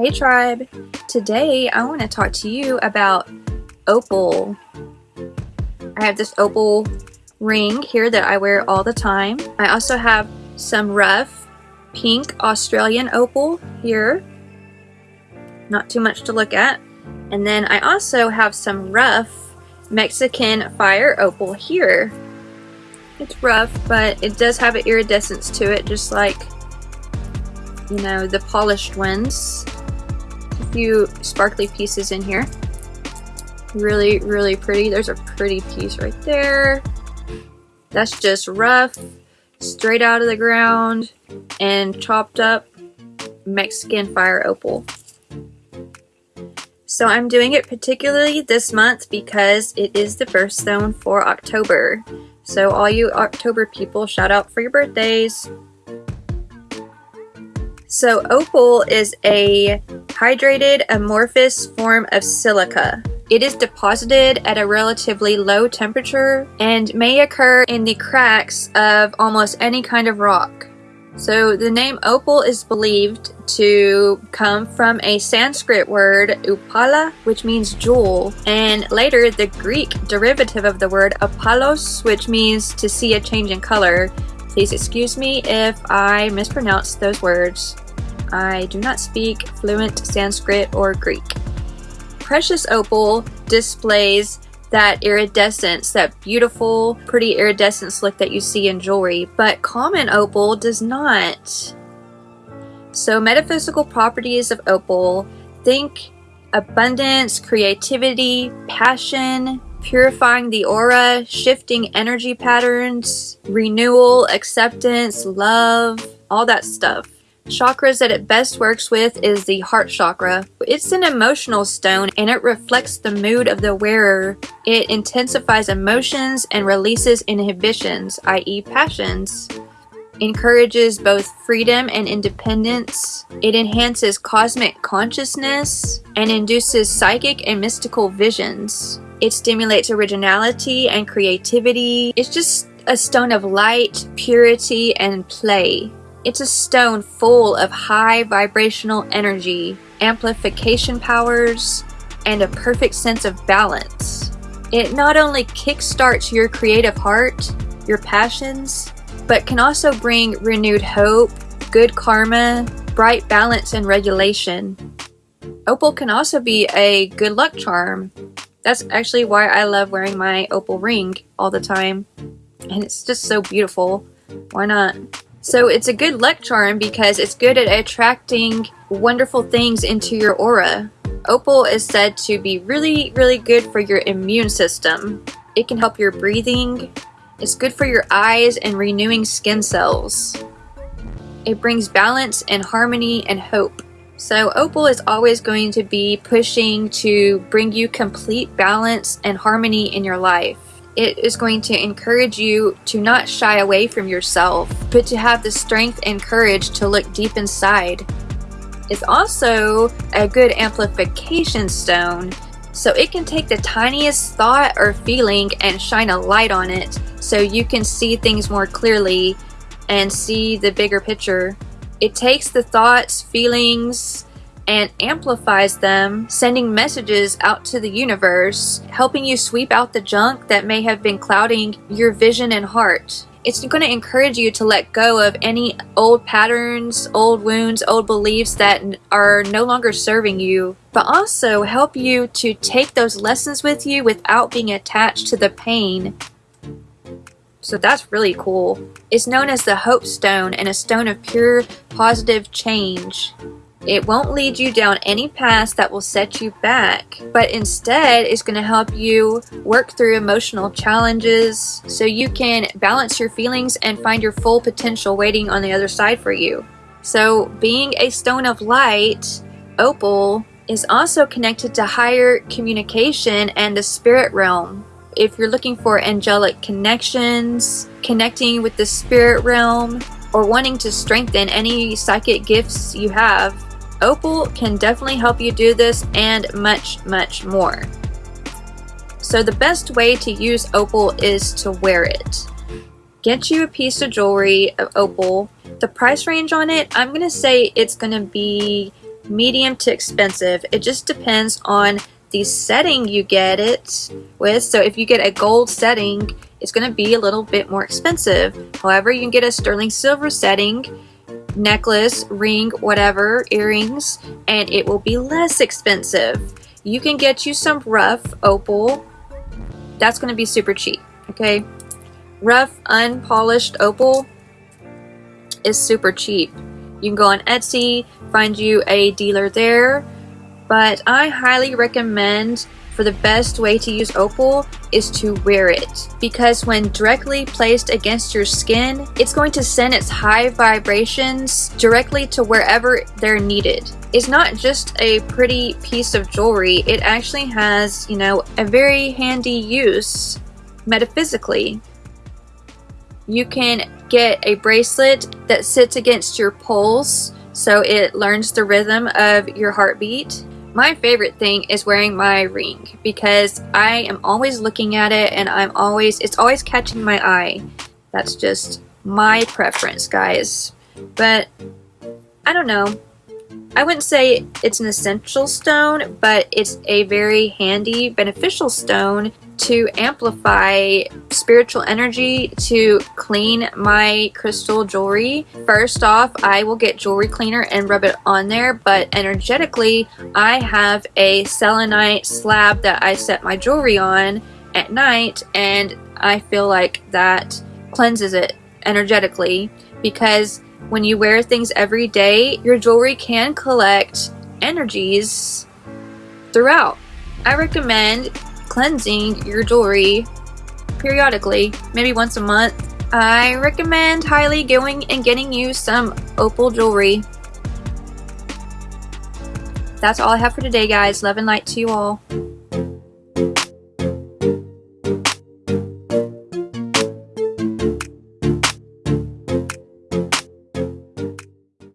Hey tribe! Today I want to talk to you about opal. I have this opal ring here that I wear all the time. I also have some rough pink Australian opal here. Not too much to look at. And then I also have some rough Mexican fire opal here. It's rough, but it does have an iridescence to it, just like, you know, the polished ones. A few sparkly pieces in here. Really, really pretty. There's a pretty piece right there. That's just rough, straight out of the ground, and chopped up Mexican fire opal. So I'm doing it particularly this month because it is the birthstone for October. So all you October people, shout out for your birthdays. So opal is a hydrated amorphous form of silica. It is deposited at a relatively low temperature and may occur in the cracks of almost any kind of rock. So the name opal is believed to come from a Sanskrit word upala, which means jewel, and later the Greek derivative of the word apalos, which means to see a change in color. Please excuse me if I mispronounce those words. I do not speak fluent Sanskrit or Greek. Precious opal displays that iridescence, that beautiful, pretty iridescence look that you see in jewelry, but common opal does not. So metaphysical properties of opal, think abundance, creativity, passion, purifying the aura, shifting energy patterns, renewal, acceptance, love, all that stuff. Chakras that it best works with is the heart chakra. It's an emotional stone and it reflects the mood of the wearer. It intensifies emotions and releases inhibitions, i.e. passions. Encourages both freedom and independence. It enhances cosmic consciousness and induces psychic and mystical visions. It stimulates originality and creativity. It's just a stone of light, purity, and play. It's a stone full of high vibrational energy, amplification powers, and a perfect sense of balance. It not only kickstarts your creative heart, your passions, but can also bring renewed hope, good karma, bright balance, and regulation. Opal can also be a good luck charm. That's actually why I love wearing my opal ring all the time. And it's just so beautiful. Why not? So it's a good luck charm because it's good at attracting wonderful things into your aura. Opal is said to be really, really good for your immune system. It can help your breathing. It's good for your eyes and renewing skin cells. It brings balance and harmony and hope. So Opal is always going to be pushing to bring you complete balance and harmony in your life it is going to encourage you to not shy away from yourself, but to have the strength and courage to look deep inside. It's also a good amplification stone, so it can take the tiniest thought or feeling and shine a light on it so you can see things more clearly and see the bigger picture. It takes the thoughts, feelings, and amplifies them, sending messages out to the universe, helping you sweep out the junk that may have been clouding your vision and heart. It's going to encourage you to let go of any old patterns, old wounds, old beliefs that are no longer serving you, but also help you to take those lessons with you without being attached to the pain so that's really cool. It's known as the Hope Stone and a stone of pure positive change. It won't lead you down any path that will set you back, but instead is going to help you work through emotional challenges so you can balance your feelings and find your full potential waiting on the other side for you. So, being a stone of light, Opal is also connected to higher communication and the spirit realm. If you're looking for angelic connections, connecting with the spirit realm, or wanting to strengthen any psychic gifts you have, Opal can definitely help you do this and much, much more. So the best way to use opal is to wear it. Get you a piece of jewelry of opal. The price range on it, I'm going to say it's going to be medium to expensive. It just depends on the setting you get it with. So if you get a gold setting, it's going to be a little bit more expensive. However, you can get a sterling silver setting, necklace, ring, whatever, earrings, and it will be less expensive. You can get you some rough opal. That's going to be super cheap, okay? Rough, unpolished opal is super cheap. You can go on Etsy, find you a dealer there, but I highly recommend for the best way to use opal is to wear it. Because when directly placed against your skin it's going to send its high vibrations directly to wherever they're needed. It's not just a pretty piece of jewelry it actually has you know a very handy use metaphysically. You can get a bracelet that sits against your pulse so it learns the rhythm of your heartbeat my favorite thing is wearing my ring because I am always looking at it and I'm always, it's always catching my eye. That's just my preference, guys. But I don't know. I wouldn't say it's an essential stone, but it's a very handy, beneficial stone to amplify spiritual energy to clean my crystal jewelry. First off, I will get jewelry cleaner and rub it on there, but energetically, I have a selenite slab that I set my jewelry on at night, and I feel like that cleanses it energetically because when you wear things every day, your jewelry can collect energies throughout. I recommend cleansing your jewelry periodically, maybe once a month. I recommend highly going and getting you some opal jewelry. That's all I have for today, guys. Love and light to you all.